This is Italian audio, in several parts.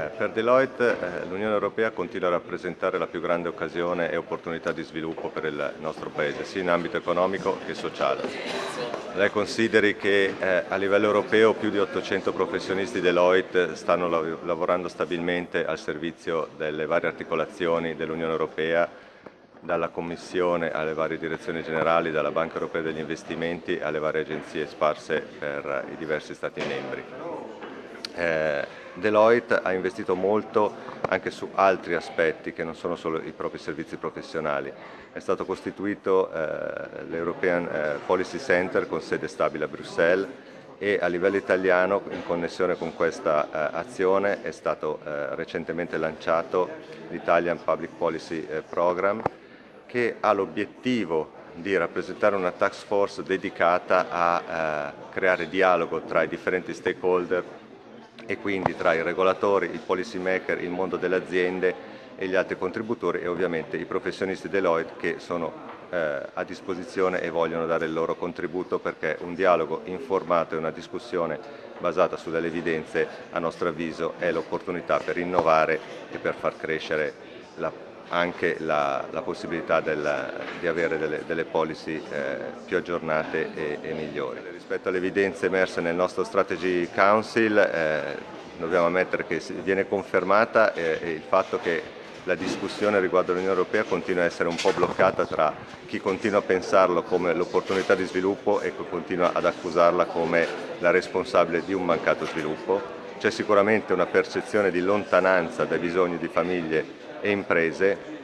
Eh, per Deloitte eh, l'Unione Europea continua a rappresentare la più grande occasione e opportunità di sviluppo per il nostro Paese, sia in ambito economico che sociale. Lei consideri che eh, a livello europeo più di 800 professionisti Deloitte stanno lav lavorando stabilmente al servizio delle varie articolazioni dell'Unione Europea, dalla Commissione alle varie direzioni generali, dalla Banca Europea degli Investimenti alle varie agenzie sparse per i diversi Stati membri. Deloitte ha investito molto anche su altri aspetti che non sono solo i propri servizi professionali. È stato costituito eh, l'European eh, Policy Center con sede stabile a Bruxelles e a livello italiano in connessione con questa eh, azione è stato eh, recentemente lanciato l'Italian Public Policy eh, Program che ha l'obiettivo di rappresentare una task force dedicata a eh, creare dialogo tra i differenti stakeholder e quindi tra i regolatori, i policy maker, il mondo delle aziende e gli altri contributori e ovviamente i professionisti Deloitte che sono eh, a disposizione e vogliono dare il loro contributo perché un dialogo informato e una discussione basata su delle evidenze a nostro avviso è l'opportunità per innovare e per far crescere la anche la, la possibilità del, di avere delle, delle policy eh, più aggiornate e, e, migliori. Rispetto alle evidenze emerse nel nostro Strategy Council eh, dobbiamo ammettere che viene confermata eh, il fatto che la discussione riguardo l'Unione Europea continua a essere un po' bloccata tra chi continua a pensarlo come l'opportunità di sviluppo e chi continua ad accusarla come la responsabile di un mancato sviluppo. C'è sicuramente una percezione di lontananza dai bisogni di famiglie e imprese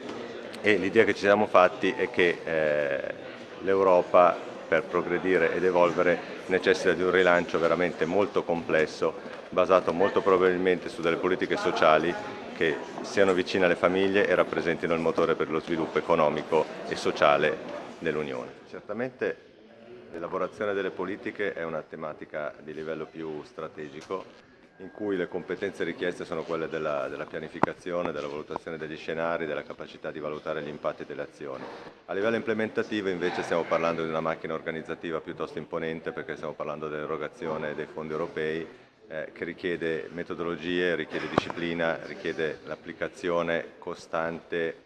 e l'idea che ci siamo fatti è che eh, l'Europa per progredire ed evolvere necessita di un rilancio veramente molto complesso, basato molto probabilmente su delle politiche sociali che siano vicine alle famiglie e rappresentino il motore per lo sviluppo economico e sociale dell'Unione. Certamente l'elaborazione delle politiche è una tematica di livello più strategico in cui le competenze richieste sono quelle della, della, pianificazione, della valutazione degli scenari, della capacità di valutare gli impatti delle azioni. A livello implementativo invece stiamo parlando di una macchina organizzativa piuttosto imponente perché stiamo parlando dell'erogazione dei fondi europei eh, che richiede metodologie, richiede disciplina, richiede l'applicazione costante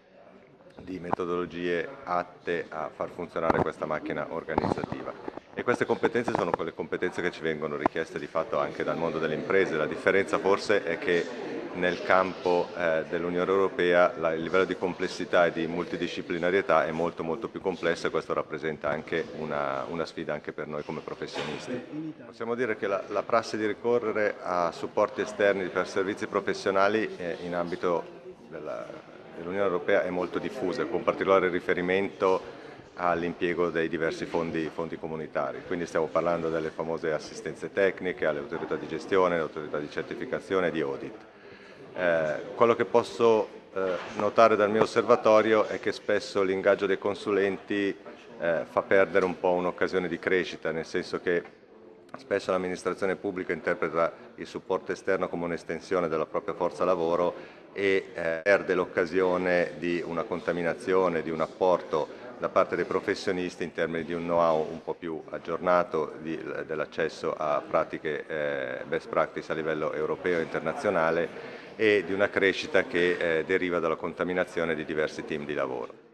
di metodologie atte a far funzionare questa macchina organizzativa. E queste competenze sono quelle competenze che ci vengono richieste di fatto anche dal mondo delle imprese. La differenza forse è che nel campo eh, dell'Unione Europea la, il livello di complessità e di multidisciplinarietà è molto molto più complesso e questo rappresenta anche una, una sfida anche per noi come professionisti. Possiamo dire che la, la prassi di ricorrere a supporti esterni per servizi professionali eh, in ambito dell'Unione Europea è molto diffusa, con particolare riferimento all'impiego dei diversi fondi, fondi, comunitari. Quindi stiamo parlando delle famose assistenze tecniche, alle autorità di gestione, alle autorità di certificazione e di audit. Eh, quello che posso eh, notare dal mio osservatorio è che spesso l'ingaggio dei consulenti eh, fa perdere un po' un'occasione di crescita, nel senso che Spesso l'amministrazione pubblica interpreta il supporto esterno come un'estensione della propria forza lavoro e eh, perde l'occasione di una contaminazione, di un apporto da parte dei professionisti in termini di un know-how un po' più aggiornato dell'accesso a pratiche eh, best practice a livello europeo e internazionale e di una crescita che eh, deriva dalla contaminazione di diversi team di lavoro.